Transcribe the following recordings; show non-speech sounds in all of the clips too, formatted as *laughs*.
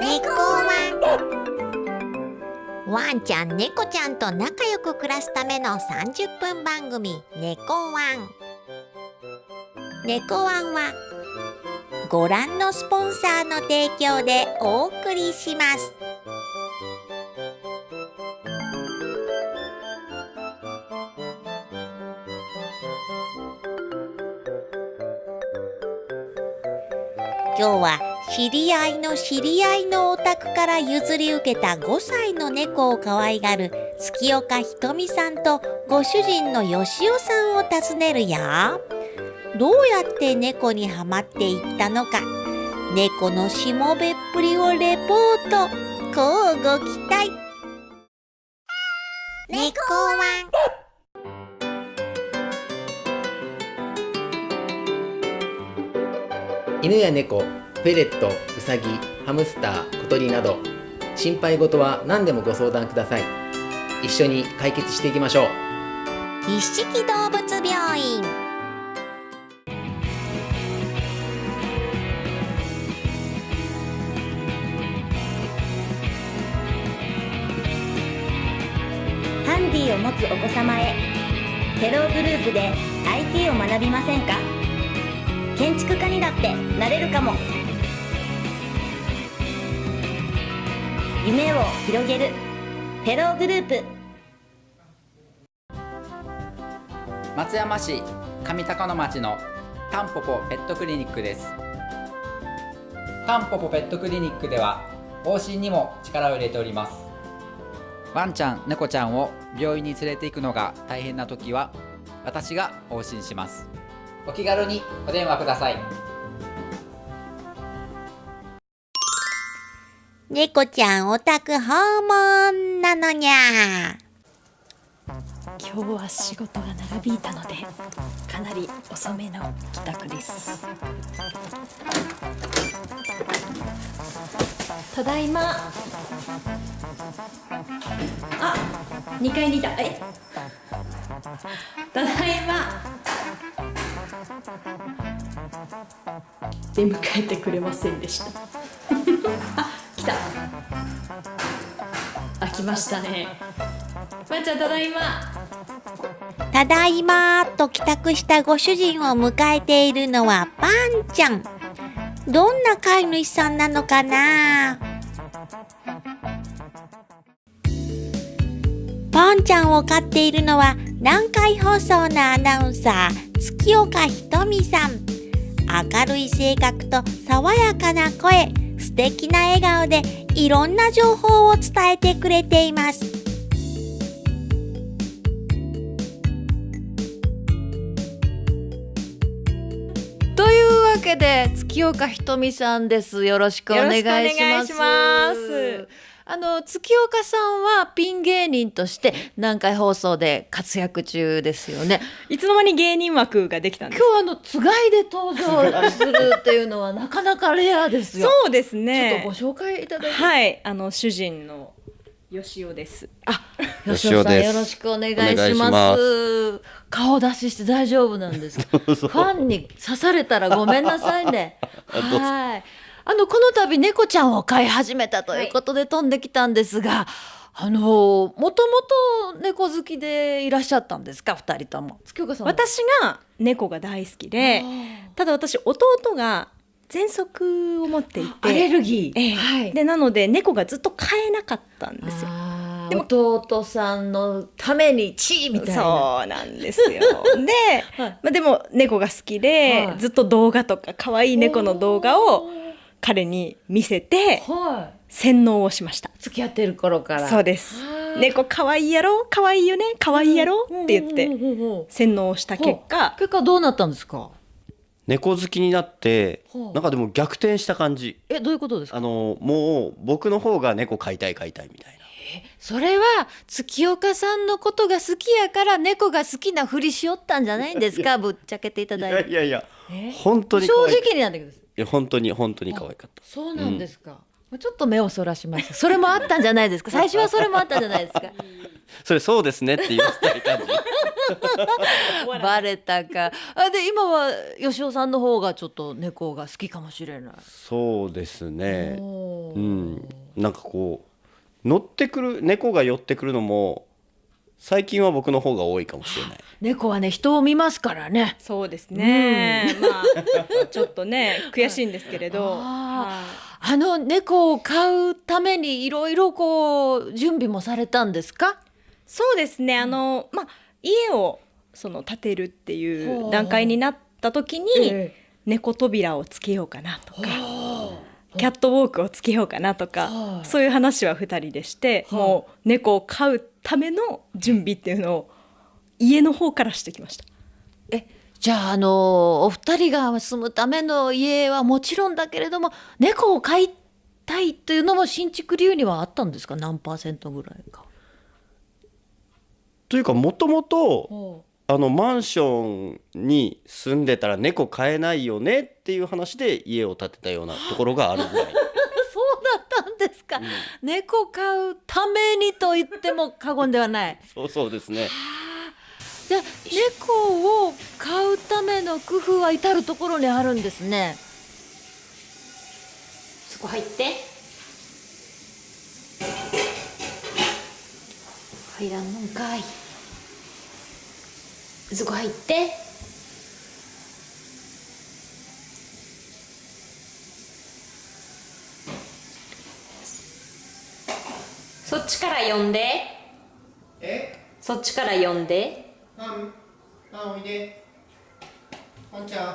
猫ワンワンちゃん猫ちゃんと仲良く暮らすための30分番組「猫ワン」猫ワンはご覧のスポンサーの提供でお送りします。今日は知り合いの知り合いのお宅から譲り受けた5歳の猫を可愛がる月岡ひとみさんとご主人のよしおさんを訪ねるよ。どうやって猫にはまっていったのか。猫のしもべっぷりをレポート。こうご期待。猫ワン。犬や猫、フェレット、ウサギ、ハムスター、小鳥など心配事は何でもご相談ください。一緒に解決していきましょう。一色動物病院。ハンディを持つお子様へテログループで IT を学びませんか？建築家にだってなれるかも。夢を広げる。テログループ。松山市上高野町のタンポポペットクリニックです。タンポポペットクリニックでは往診にも力を入れております。ワンちゃん猫ちゃんを病院に連れて行くのが大変な時は私が往診します。お気軽にお電話ください。猫ちゃんお宅訪問なのにゃ。今日は仕事が長引いたのでかなり遅めの帰宅です。ただいま。あ、2階にいた。えただいま。出迎えてくれませんでした。あ、来た。あ、来ましたね。まー、ちゃんただいま。ただいま。と帰宅したご主人を迎えているのはパンちゃん。どんな飼い主さんなのかな。パンちゃんを飼っているのは南海放送のアナウンサー月岡ひとみさん。明るい性格と爽やかな声素敵な笑顔でいろんな情報を伝えてくれています。というわけで月岡ひとみさんです。よろしくお願いしますあの月岡さんはピン芸人として南海放送で活躍中ですよね。いつの間に芸人枠ができたんです今日あのつがいで登場するっていうのはなかなかレアですよ。そうですちょっねとご紹介いただいて。はいあの主人のよしおです。あ、よ吉尾さんよろしくお願いします。顔出しして大丈夫なんですか？*laughs* ファンに刺されたらごめんなさいね。はい。あのこの度猫ちゃんを飼い始めたということで飛んできたんですが、あのもともと猫好きでいらっしゃったんですか？二人とも。月岡さんは。私が猫が大好きでただ私弟が喘息を持っていてアレルギー。ええはい。でなので猫がずっと飼えなかったんですよでも弟さんのためにチーみたいな。そうなんですよ *laughs* で、はいまあ、でも猫が好きで、はいずっと動画とか可愛い猫の動画を彼に見せてはい。洗脳をしました。付き合ってる頃から。そうです。はあ。猫可愛いやろ？可愛いよね？可愛いやろ？って言って洗脳をした結果。結果どうなったんですか？猫好きになってなんかでも逆転した感じ。えどういうことですか？あのもう僕の方が猫飼いたい飼いたいみたいな。それは月岡さんのことが好きやから猫が好きなふりしよったんじゃないんですか？ぶっちゃけていたいだいて。やいやいや。え本当に可正直になんだけどいや本当に本当に可愛かった。そうなんですか、ちょっと目をそらしましたそれもあったんじゃないですか。*laughs* 最初はそれもあったんじゃないですか。*laughs* それそうですねって言わせたい感じバレたか。あで今は吉尾さんの方がちょっと猫が好きかもしれない。そうですね。うん。なんかこう乗ってくる猫が寄ってくるのも最近は僕の方が多いかもしれない。*gasps* 猫はね人を見ますからね。そうですね、まあ *laughs* ちょっとね悔しいんですけれど、あの猫を飼うためにいろいろこう準備もされたんですか？そうですね。あの、まあ家をその建てるっていほう。う段階になった時に、え猫扉をつけようかなとかキャットウォークをつけようかなとか、はい。そういう話は2人でして、はい。もう猫を飼うための準備っていうのを家の方からしてきました。えじゃああのお二人が住むための家はもちろんだけれども猫を飼いたいというのも新築理由にはあったんですか？何パーセントぐらいか。というかもともとあのマンションに住んでたら猫飼えないよねっていう話で家を建てたようなところがあるぐらいそうだったんですか、猫飼うためにと言っても過言ではない。*laughs* そうそうですねじゃあ猫を飼うための工夫は至る所にあるんですね。そこ入って。入らんのんかい。そこ入って。そっちから呼んで。え？そっちから呼んで。あんあおいで。あんちゃん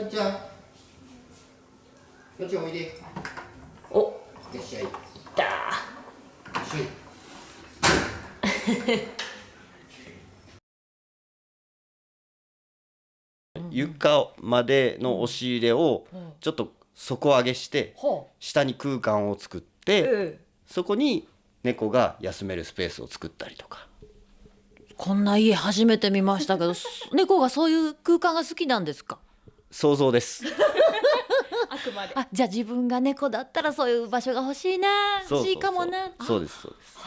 あんちゃんこっちおいで。よおっしゃい。よしゃい。*laughs* 床までの押し入れをちょっと底上げしてほ下に空間を作ってそこに猫が休めるスペースを作ったりとかこんな家初めて見ましたけど、す *laughs* 猫がそういう空間が好きなんですか？想像です *laughs* あくまであ、じゃあ自分が猫だったらそういう場所が欲しいな、欲しいかもな。そうですそうです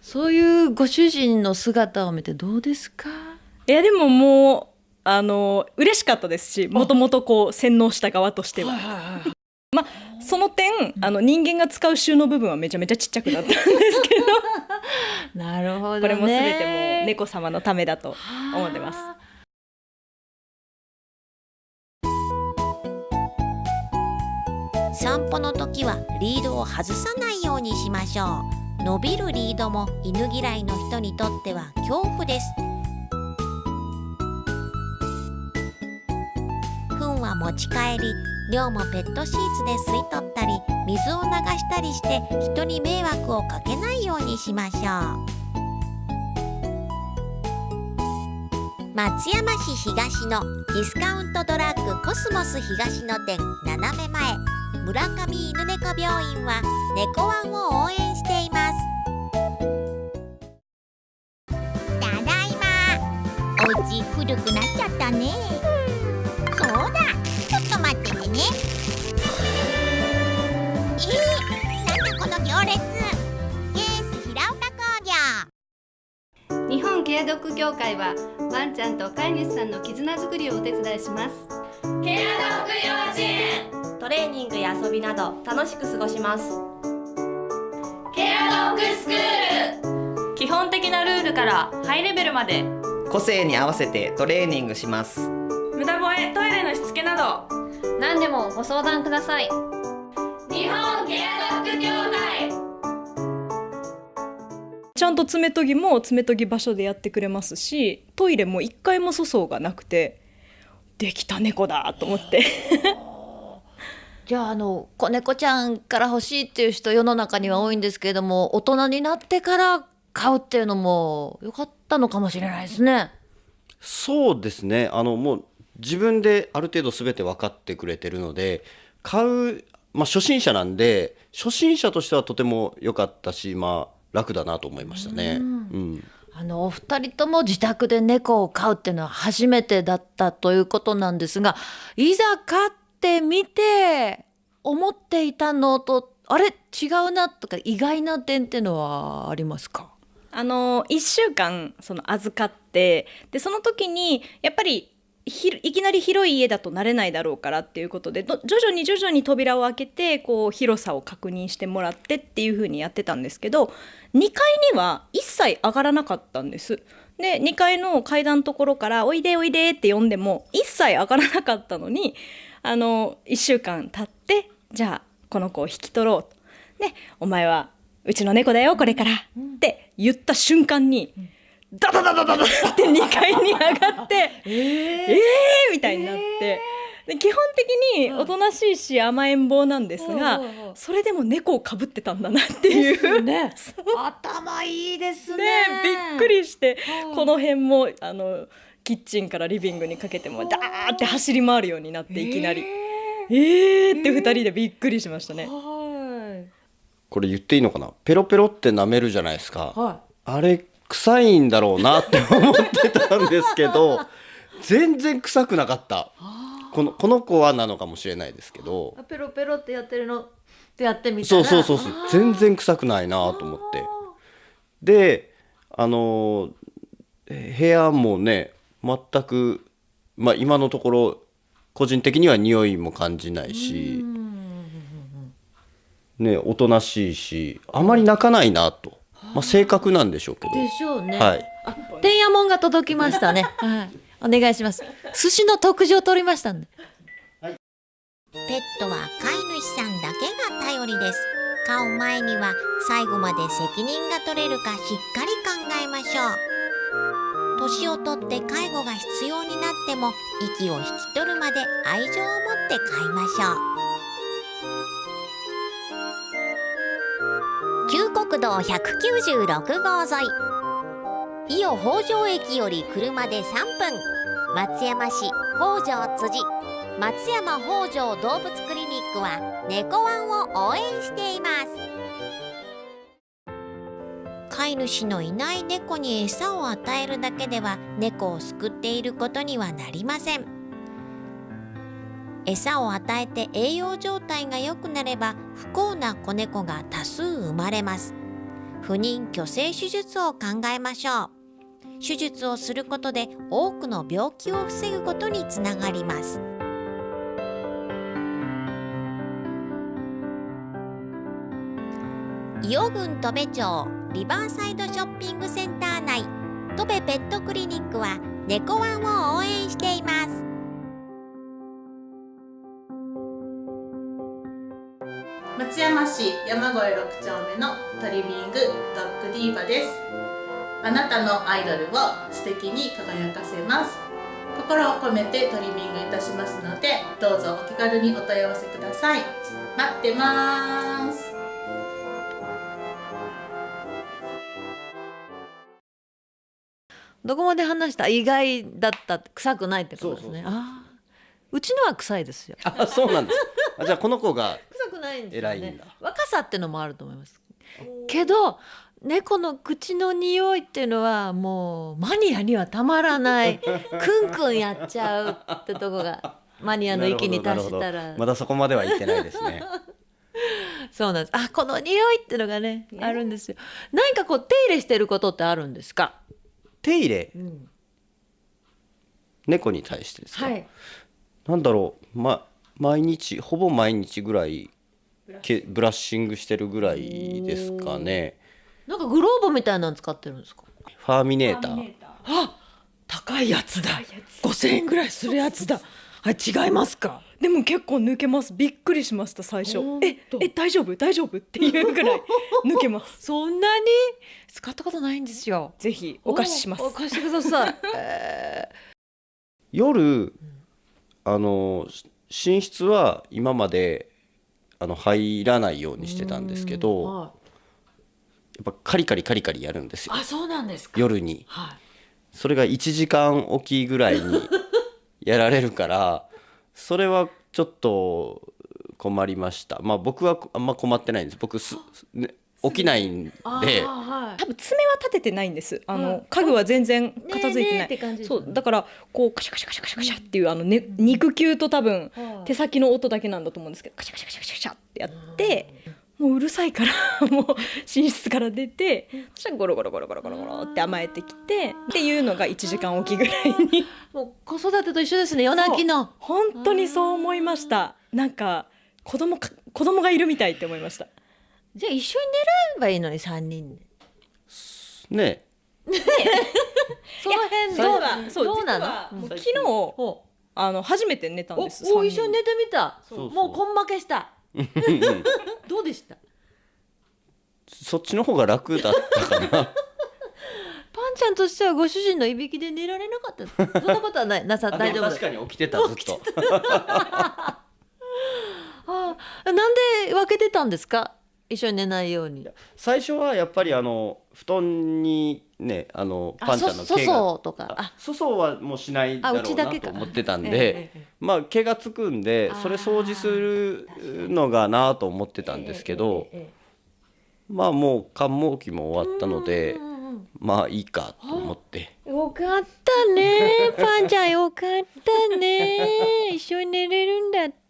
そういうご主人の姿を見てどうですか？いやでももうあの嬉しかったですしもともとこう洗脳した側としては。まあその点あの人間が使う収納部分はめちゃめちゃちっちゃくなったんですけど。*laughs* なるほどね。これも全てもう猫様のためだと思ってます。散歩の時はリードを外さないようにしましょう。伸びるリードも犬嫌いの人にとっては恐怖です。糞は持ち帰り尿もペットシーツで吸い取ったり水を流したりして人に迷惑をかけないようにしましょう。松山市東のディスカウントドラッグコスモス東の店斜め前。村上犬猫病院は猫ワンを応援しています。ただいま。お家古くなっちゃったねドッグ協会はワンちゃんと飼い主さんの絆づくりをお手伝いします。トレーニングや遊びなど楽しく過ごします。基本的なルールからハイレベルまで。個性に合わせてトレーニングします。無駄吠えトイレのしつけなど。何でもご相談ください。日本ケアちゃんと爪研ぎも爪研ぎ場所でやってくれますしトイレも一回も粗相がなくてできた猫だと思ってじゃああの子猫ちゃんから欲しいっていう人世の中には多いんですけれども大人になってから飼うっていうのも良かったのかもしれないですね。そうですねあのもう自分である程度全て分かってくれてるので買う、まあ、初心者なんで初心者としてはとても良かったしまあ楽だなと思いましたね。うん。あのお二人とも自宅で猫を飼うっていうのは初めてだったということなんですがいざ飼ってみて思っていたのとあれ？違うなとか意外な点っていうのはありますか？あの1週間その預かってでその時にやっぱりひいきなり広い家だと慣れないだろうからっていうことで徐々に徐々に扉を開けてこう広さを確認してもらってっていう風にやってたんですけど2階には一切上がらなかったんです。で2階の階段のところから「おいでおいで」って呼んでも一切上がらなかったのにあの1週間経ってじゃあこの子を引き取ろうと。でお前はうちの猫だよこれからって言った瞬間に、ダダダダダダ。って2階に上がって *laughs* えー、えー、みたいになって。で基本的におとなしいし甘えん坊なんですが、それでも猫をかぶってたんだなっていう。ね。*laughs* 頭いいですね。ねびっくりしてこの辺もあのキッチンからリビングにかけてもダーって走り回るようになっていきなり「えー!」って2人でびっくりしましたね。これ言っていいのかな？ペロペロって舐めるじゃないですか、はあれ臭いんだろうなって思ってたんですけど *laughs* 全然臭くなかった。このこの子はなのかもしれないですけど。ペロペロってやってるの？ってやってみたら？そうそうそうそう。全然臭くないなと思って。であのえ部屋もね全くまあ今のところ個人的には匂いも感じないしねおとなしいしあまり泣かないなと、まあ、性格なんでしょうけど。でしょうね、はい。あ天夜もんが届きましたね。*laughs* はい。お願いします。寿司の特上取りましたんで。ペットは飼い主さんだけが頼りです。飼う前には最後まで責任が取れるかしっかり考えましょう。年をとって介護が必要になっても息を引き取るまで愛情を持って飼いましょう旧国道196号沿い。伊予北条駅より車で3分。松山市北条辻。松山北条動物クリニックは猫ワンを応援しています。飼い主のいない猫に餌を与えるだけでは猫を救っていることにはなりません。餌を与えて栄養状態が良くなれば不幸な子猫が多数生まれます。不妊去勢手術を考えましょう。手術をすることで多くの病気を防ぐことにつながります。伊予郡戸部町リバーサイドショッピングセンター内戸部ペットクリニックは猫ワンを応援しています。松山市山越6丁目のトリミングドッグディーバです。あなたのアイドルを素敵に輝かせます。心を込めてトリミングいたしますのでどうぞお気軽にお問い合わせください。待ってます。どこまで話した？意外だった。臭くないってことですね。ああうちのは臭いですよ。あそうなんです。あじゃあこの子が臭くないんですよね。偉いんだ。若さってのもあると思います。けど猫の口の匂いっていうのはもうマニアにはたまらない *laughs* クンクンやっちゃうってとこがマニアの域に達したら。まだそこまでは行ってないですね。*laughs* そうなんです。あこの匂いっていうのがねあるんですよ。何かこう手入れしてることってあるんですか？手入れ、猫に対してですか、はい。なんだろう、ま、毎日ほぼ毎日ぐらいけブラッシングしてるぐらいですかね。なんかグローブみたいなの使ってるんですか？ファーミネーター。あ高いやつだ。5000円ぐらいするやつだ。あ違いますか？でも結構抜けます。びっくりしました最初。ええ大丈夫？大丈夫？っていうぐらい *laughs* 抜けます。そんなに？使ったことないんですよ。ぜひお貸しします。お貸してください、え *laughs* 夜あのし寝室は今まであの入らないようにしてたんですけーどはい。やっぱカリカリカリカリやるんですよ。あそうなんですか。夜に。はい。それが1時間おきぐらいに *laughs* やられるからそれはちょっと困りました。まあ僕はあんま困ってないんです。僕す、ね、起きないんで多分爪は立ててないんです。あの、家具は全然片付いてない、ねえねそうだからこうカシャカシャカシャカシャカシャっていうあの、ね、肉球と多分手先の音だけなんだと思うんですけどカシャカシャカシャカシャカシャってやってもううるさいから *laughs* もう寝室から出てそしたらゴロゴロゴロゴロゴロゴロって甘えてきてっていうのが1時間おきぐらいに。*laughs* もう子育てと一緒ですね夜泣きの。本当にそう思いました。なんか子供か子供がいるみたいって思いましたじゃあ一緒に寝ればいいのに三人で。ね *laughs* その辺どうだ。そうどうなの？もう昨日あの初めて寝たんですおお一緒に寝てみた。そうそう。もう根負けした。どうでした？そっちの方が楽だったかな。*laughs* パンちゃんとしてはご主人のいびきで寝られなかった。そんなことはない。なさあ大丈夫。確かに起きてたずっと。*laughs* ああなんで分けてたんですか？一緒に寝ないように。最初はやっぱりあの布団にねあのあパンちゃんのそ毛がとか。あ粗相はもうしないだろあうなと思ってたんええでええまあ毛がつくんでそれ掃除するのがなと思ってたんですけどまあもう寒毛期も終わったのでまあいいかと思って。よかったね。パンちゃんよかったね。一緒に寝れるんだって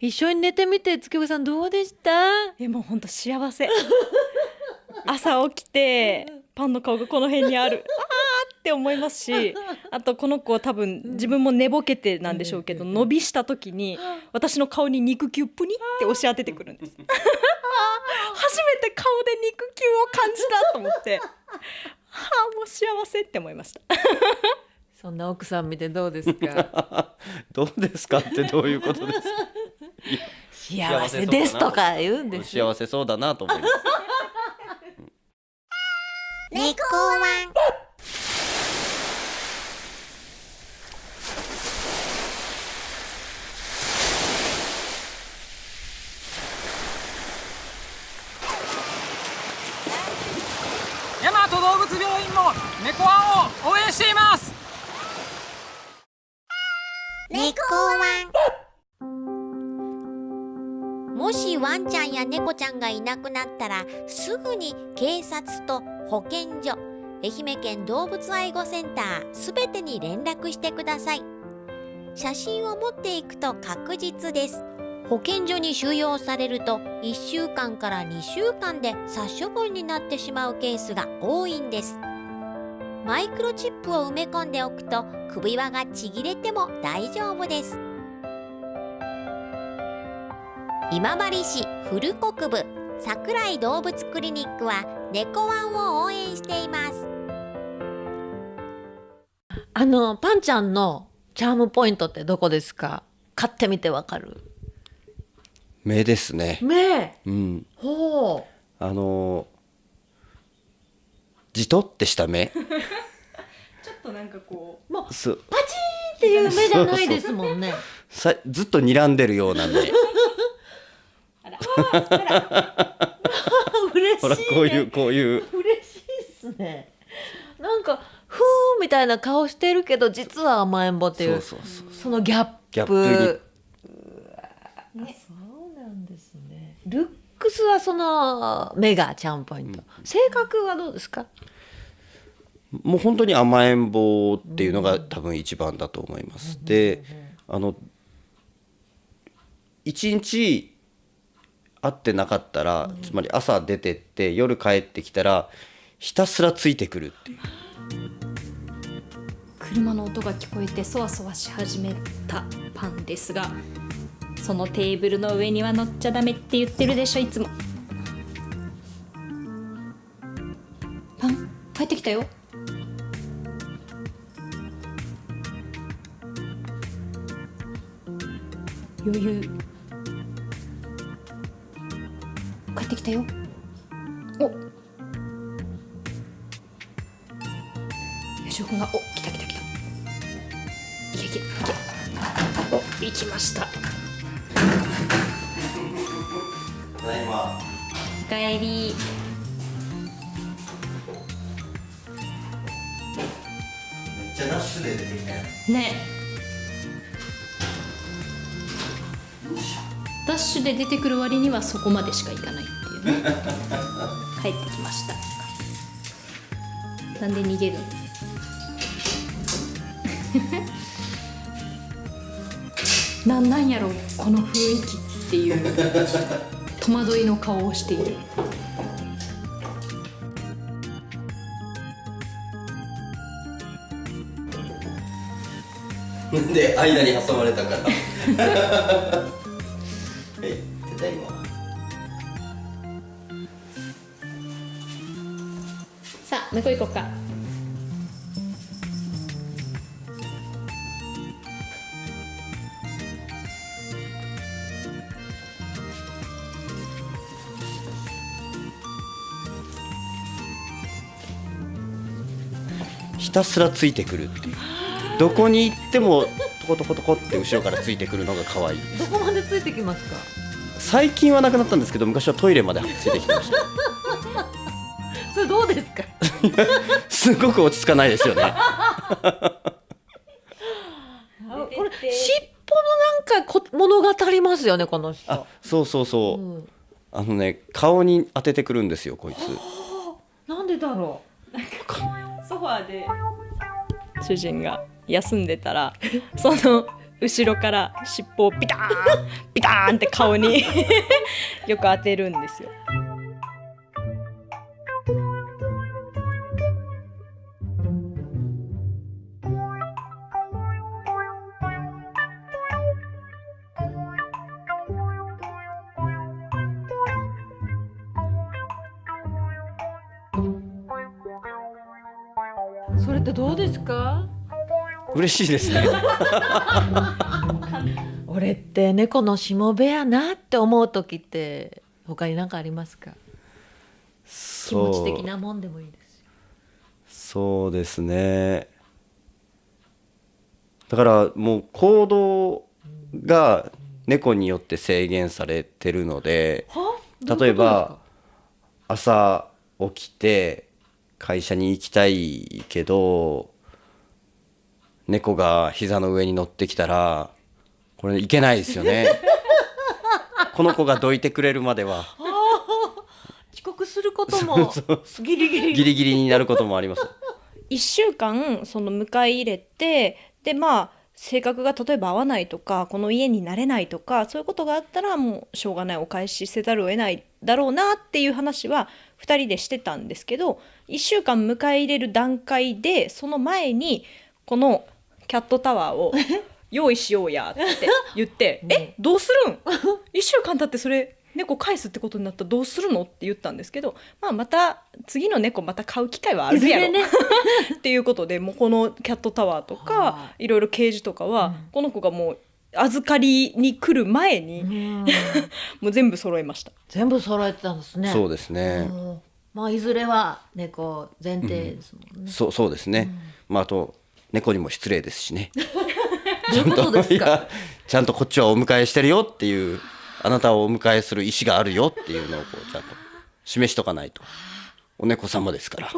一緒に寝てみて月岡さんどうでした？えもう本当幸せ。*laughs* 朝起きてパンの顔がこの辺にある。*laughs* あーって思いますしあとこの子多分自分も寝ぼけてなんでしょうけど伸びした時に私の顔に肉球プニって押し当ててくるんです。*laughs* 初めて顔で肉球を感じたと思って。はあもう幸せって思いましたそんな奥さん見てどうですか？*laughs* どうですかってどういうことですか？幸せですとか言うんです幸せそうだなと思います。猫ワン大和動物病院も猫ワンを応援しています猫ワンもしワンちゃんや猫ちゃんがいなくなったらすぐに警察と保健所愛媛県動物愛護センターすべてに連絡してください。写真を持っていくと確実です。保健所に収容されると1週間から2週間で殺処分になってしまうケースが多いんです。マイクロチップを埋め込んでおくと首輪がちぎれても大丈夫です。今治市古国部桜井動物クリニックは猫ワンを応援しています。あのパンちゃんのチャームポイントってどこですか？買ってみてわかる？目ですね。目？うん。ほあのじとってした目。*laughs* ちょっとなんかこうもう。パチーンっていう目じゃないですもんね。*laughs* さずっと睨んでるような目。*laughs* 嬉しい、ね、ほらこういうこういう。嬉しいっすね。なんかふーみたいな顔してるけど実は甘えん坊っていうそうそうそうそのギャップ。ギャップね、そうなんですね。ルックスはその目がチャームポイント、性格はどうですか？もう本当に甘えん坊っていうのが多分一番だと思います。であの一日会ってなかったら、つまり朝出てって夜帰ってきたらひたすらついてくるっていう。車の音が聞こえてそわそわし始めたパンですがそのテーブルの上には乗っちゃダメって言ってるでしょいつも。パン帰ってきたよ。余裕。帰ってきたよ。お。よしおくんがお来た来た来た。いけいけいけ。お行きました。ただい。まおかえり。めっちゃダッシュで出てきたよね。ダッシュで出てくる割にはそこまでしか行かないっていうね。*laughs* 帰ってきました。なんで逃げるの？*laughs* なんなんやろこの雰囲気っていう *laughs* 戸惑いの顔をしている。で間に挟まれたから *laughs* はいただいま。さあ向こう行こうかひたすらついてくるっていう。どこに行ってもトコトコトコって後ろからついてくるのが可愛いどこまでついてきますか？最近はなくなったんですけど昔はトイレまでついてきてました。*laughs* それどうですか？*laughs* すごく落ち着かないですよね。あこれ尻尾のなんかこ物語りますよねこの人。あそうそうそう、あのね顔に当ててくるんですよこいつ。*gasps* なんでだろソファーで主人が休んでたら *laughs* その後ろから尻尾をピターンピターンって顔に *laughs* よく当てるんですよ。嬉しいですね。*laughs* 俺って猫のしもべやなって思う時って他に何かありますか？気持ち的なもんでもいいですよ。そうですね。だからもう行動が猫によって制限されてるので例えば朝起きて会社に行きたいけど猫が膝の上に乗ってきたらこれいけないですよね。*laughs* この子がどいてくれるまでは。遅刻することも *laughs* ギリギリ。ギリギリになることもあります。1週間その迎え入れてでまあ性格が例えば合わないとかこの家になれないとかそういうことがあったらもうしょうがないお返しせざるを得ないだろうなっていう話は2人でしてたんですけど1週間迎え入れる段階でその前にこのキャットタワーを *laughs* 用意しようやって言って「*laughs* え？どうするん *laughs* ?1 週間経ってそれ猫返すってことになったらどうするの?」って言ったんですけど、まあ、また次の猫また買う機会はあるやろ、ね。っていうことでもうこのキャットタワーとかいろいろケージとかは、この子がもう預かりに来る前に、もう全部揃えました。全部揃えてたんですね。そうですね。うん。まあいずれは猫前提ですもんね、そうそうですね、まああと猫にも失礼ですしね。*laughs* どういうことちゃんとこっちはお迎えしてるよっていうあなたをお迎えする意思があるよっていうのをこうちゃんと示しとかないと。お猫様ですから。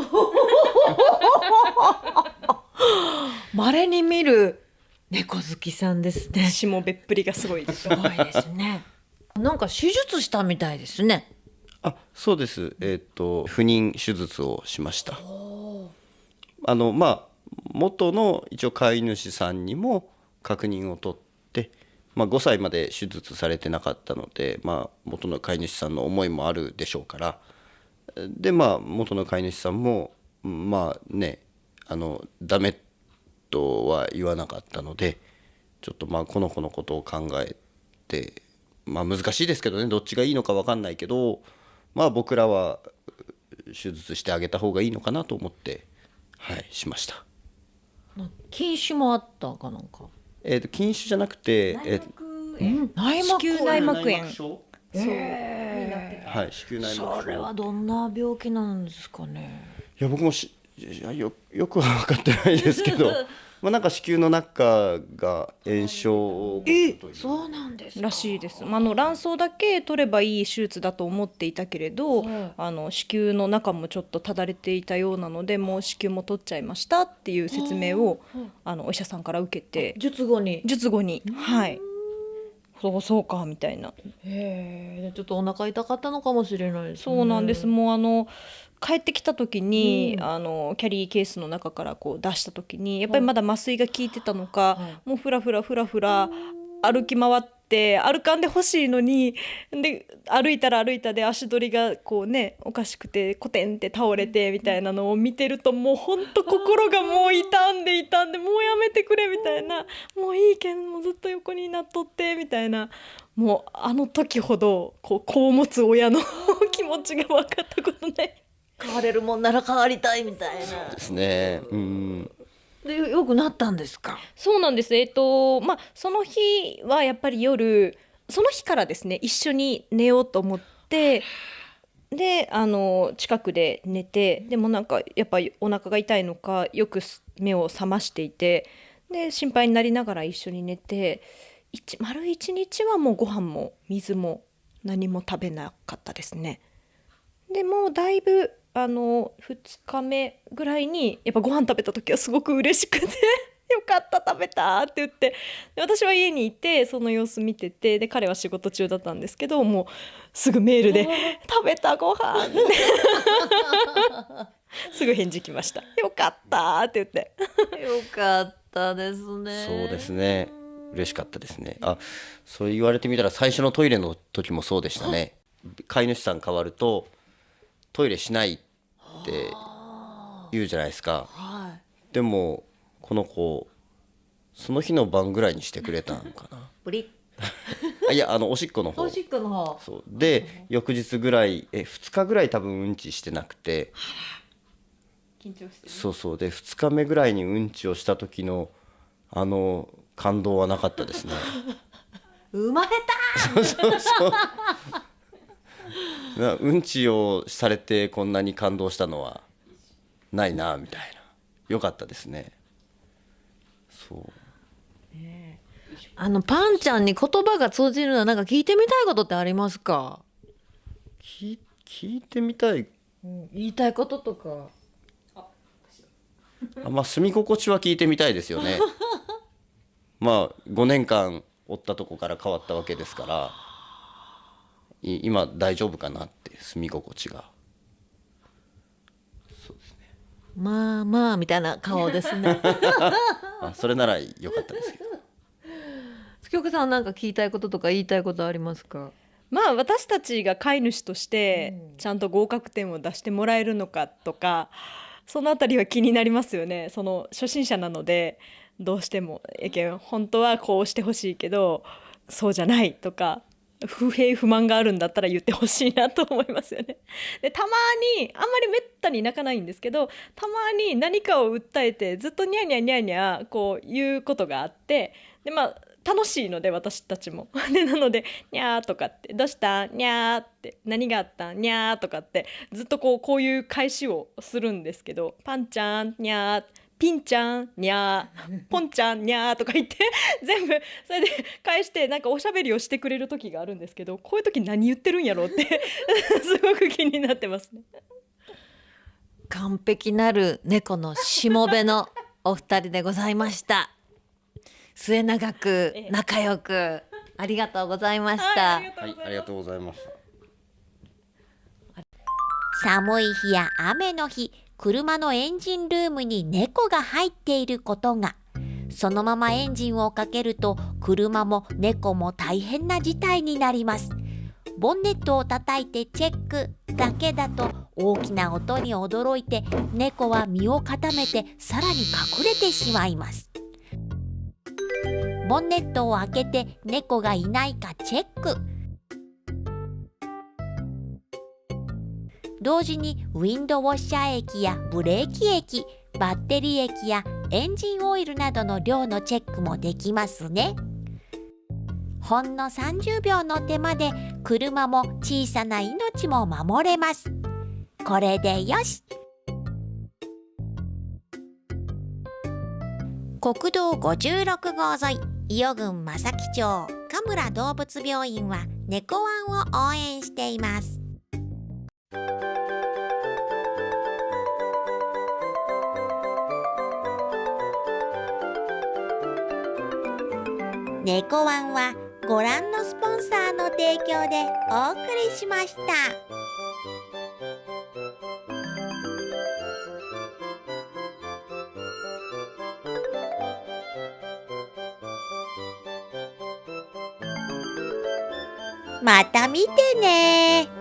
稀に見る猫好きさんですね。しもべっぷりがすごいす。ごいですね。なんか手術したみたいですね。あそうです。えっ、と不妊手術をしました。あのまあ元の一応飼い主さんにも確認を取って、まあ、5歳まで手術されてなかったので、まあ、元の飼い主さんの思いもあるでしょうからでまあ元の飼い主さんもまあねあのダメとは言わなかったのでちょっとまあこの子のことを考えてまあ難しいですけどねどっちがいいのか分かんないけどまあ僕らは手術してあげた方がいいのかなと思ってはいしました。禁酒もあったかなんか？えー、と禁酒じゃなくて、えーうん内膜子宮内膜炎症へはい子宮内膜症それはどんな病気なんですかね？いや僕もしいやよよくは分かってないですけど *laughs* まあなんか子宮の中が炎症を起こすという。そうなんですか？らしいです。まああの卵巣だけ取ればいい手術だと思っていたけれど、はい。あの子宮の中もちょっとただれていたようなので、もう子宮も取っちゃいましたっていう説明をあのお医者さんから受けて、術後に。術後に、はい。そうそうかみたいな。へえちょっとお腹痛かったのかもしれないです、ね、そうなんです。もうあの帰ってきた時に、うん。あのキャリーケースの中からこう出した時にやっぱりまだ麻酔が効いてたのか、もうふらふらふらふら歩き回って歩かんでほしいのにで歩いたら歩いたで足取りがこうねおかしくてコテンって倒れてみたいなのを見てるともうほんと心がもう痛んで痛んでもうやめてくれみたいな。もういいけんもうずっと横になっとってみたいな。もうあの時ほどこう子を持つ親の *laughs* 気持ちが分かったことない。変われるもんなら変わりたいみたいな。ですね。うんでよくなったんですか？そうなんです。えっ、とまあその日はやっぱり夜その日からですね一緒に寝ようと思ってであの近くで寝てでもなんかやっぱりお腹が痛いのかよく目を覚ましていてで心配になりながら一緒に寝て一丸一日はもうご飯も水も何も食べなかったですね。でもうだいぶあの2日目ぐらいにやっぱご飯食べた時はすごく嬉しくて *laughs* よかった食べたって言ってで私は家にいてその様子見ててで彼は仕事中だったんですけどもうすぐメールで「*laughs* 食べたご飯って。*laughs* すぐ返事来ました「よかった」って言って。よかったですね。そうですね。嬉しかったですね。あそう言われてみたら最初のトイレの時もそうでしたね。飼い主さん変わるとトイレしないって言うじゃないですか。はでもこの子その日の晩ぐらいにしてくれたんかな。ブリあいやあのおしっこの方。おしっこの方。そう。で翌日ぐらいえ2日ぐらい多分うんちしてなくて。緊張してそうそう。で2日目ぐらいにうんちをした時のあの感動はなかったですね。*laughs* 生まれそうそうそう。なうんちをされてこんなに感動したのはないなみたいな。よかったですね。そう。あのパンちゃんに言葉が通じるのはなんか聞いてみたいことってありますか？聞聞いてみたい。言いたいこととか。あまあ住み心地は聞いてみたいですよね。*laughs* まあ5年間おったとこから変わったわけですから。い今大丈夫かなって住み心地が。まあまあみたいな顔ですね。*laughs* あそれならよかったですけど。*laughs* 月岡さんなんか聞きたいこととか言いたいことありますか？まあ私たちが飼い主としてちゃんと合格点を出してもらえるのかとかそのあたりは気になりますよね。その初心者なのでどうしてもえけん本当はこうしてほしいけどそうじゃないとか不平不満があるんだったら言ってほしいなと思いますよね。でたまにあんまりめったに泣かないんですけどたまに何かを訴えてずっとニャーニャーニャーニャーこう言うことがあってでまあ楽しいので私たちも。*laughs* でなので「にゃー」とかって「どうした？にゃー」って「何があった？にゃー」とかってずっとこうこういう返しをするんですけど「パンちゃんにゃー」ピンちゃんにゃー *laughs* ポンちゃんにゃーとか言って *laughs* 全部それで返してなんかおしゃべりをしてくれる時があるんですけどこういう時何言ってるんやろうって *laughs* すごく気になってますね。完璧なる猫のしもべのお二人でございました。末永く仲良くありがとうございました、はいありがとうございました。寒い日や雨の日車のエンジンルームに猫が入っていることが。そのままエンジンをかけると車も猫も大変な事態になります。ボンネットを叩いてチェックだけだと大きな音に驚いて猫は身を固めてさらに隠れてしまいます。ボンネットを開けて猫がいないかチェック。同時にウィンドウォッシャー液やブレーキ液バッテリー液やエンジンオイルなどの量のチェックもできますね。ほんの30秒の手間で車も小さな命も守れます。これでよし。国道56号沿い伊予郡正木町神村動物病院は猫ワンを応援しています。猫ワンはご覧のスポンサーの提供でお送りしました。また見てね